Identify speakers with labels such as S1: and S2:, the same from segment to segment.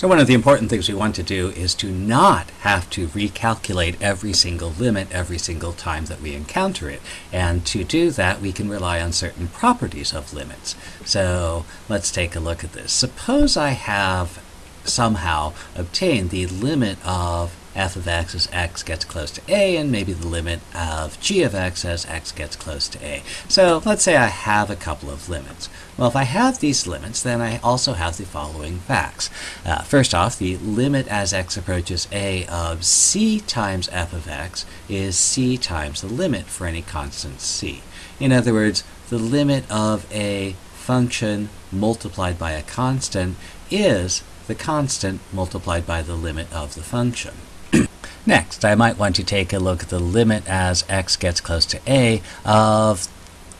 S1: So one of the important things we want to do is to not have to recalculate every single limit every single time that we encounter it. And to do that, we can rely on certain properties of limits. So let's take a look at this. Suppose I have somehow obtain the limit of f of x as x gets close to a, and maybe the limit of g of x as x gets close to a. So let's say I have a couple of limits. Well, if I have these limits, then I also have the following facts. Uh, first off, the limit as x approaches a of c times f of x is c times the limit for any constant c. In other words, the limit of a function multiplied by a constant is the constant multiplied by the limit of the function. Next, I might want to take a look at the limit as x gets close to a of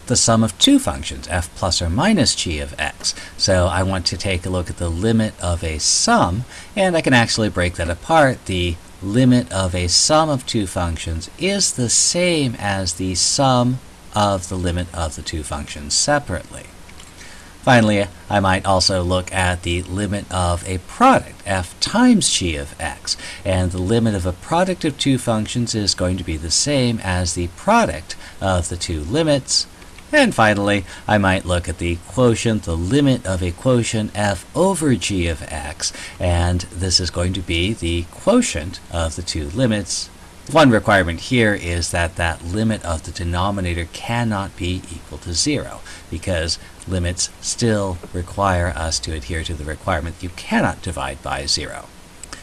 S1: the sum of two functions, f plus or minus g of x. So I want to take a look at the limit of a sum, and I can actually break that apart. The limit of a sum of two functions is the same as the sum of the limit of the two functions separately. Finally, I might also look at the limit of a product, f times g of x. And the limit of a product of two functions is going to be the same as the product of the two limits. And finally, I might look at the quotient, the limit of a quotient f over g of x. And this is going to be the quotient of the two limits one requirement here is that that limit of the denominator cannot be equal to zero because limits still require us to adhere to the requirement that you cannot divide by zero.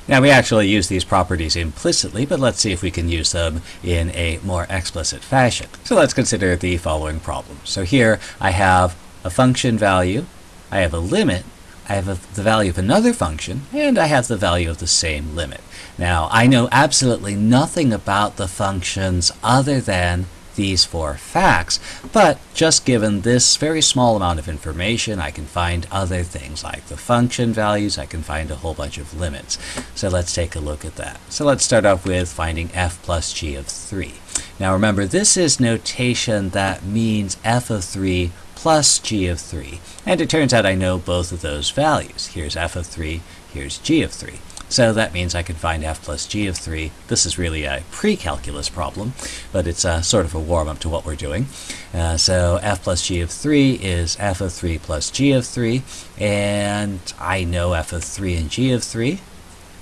S1: Now we actually use these properties implicitly, but let's see if we can use them in a more explicit fashion. So let's consider the following problem. So here I have a function value, I have a limit, I have the value of another function, and I have the value of the same limit. Now, I know absolutely nothing about the functions other than these four facts, but just given this very small amount of information, I can find other things like the function values, I can find a whole bunch of limits. So let's take a look at that. So let's start off with finding f plus g of 3. Now remember, this is notation that means f of 3 plus g of 3. And it turns out I know both of those values. Here's f of 3, here's g of 3. So that means I can find f plus g of 3. This is really a pre-calculus problem, but it's a, sort of a warm-up to what we're doing. Uh, so f plus g of 3 is f of 3 plus g of 3, and I know f of 3 and g of 3.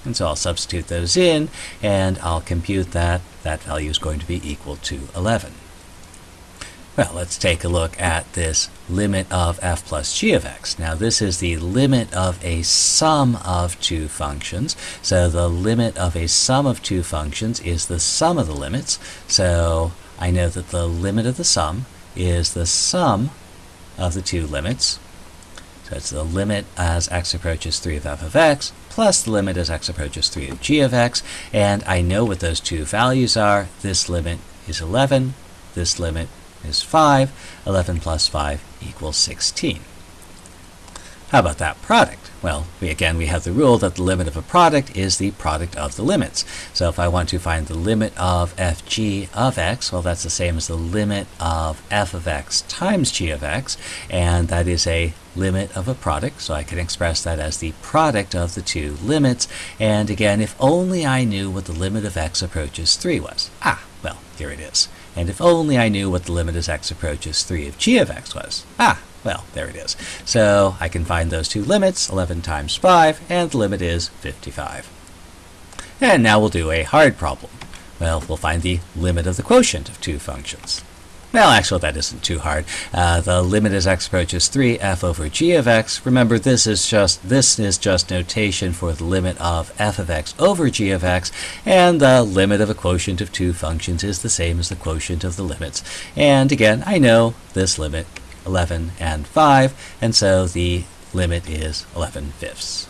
S1: And so I'll substitute those in, and I'll compute that. That value is going to be equal to 11. Well, let's take a look at this limit of f plus g of x. Now this is the limit of a sum of two functions. So the limit of a sum of two functions is the sum of the limits. So I know that the limit of the sum is the sum of the two limits. So it's the limit as x approaches 3 of f of x plus the limit as x approaches 3 of g of x. And I know what those two values are. This limit is 11. This limit is 5. 11 plus 5 equals 16. How about that product? Well, we, again, we have the rule that the limit of a product is the product of the limits. So if I want to find the limit of fg of x, well, that's the same as the limit of f of x times g of x, and that is a limit of a product, so I can express that as the product of the two limits. And again, if only I knew what the limit of x approaches 3 was. Ah, well, here it is. And if only I knew what the limit as x approaches 3 of g of x was. Ah, well, there it is. So I can find those two limits, 11 times 5, and the limit is 55. And now we'll do a hard problem. Well, we'll find the limit of the quotient of two functions. Well, actually, that isn't too hard. Uh, the limit as x approaches 3 f over g of x. Remember, this is just this is just notation for the limit of f of x over g of x, and the limit of a quotient of two functions is the same as the quotient of the limits. And again, I know this limit, 11 and 5, and so the limit is 11 fifths.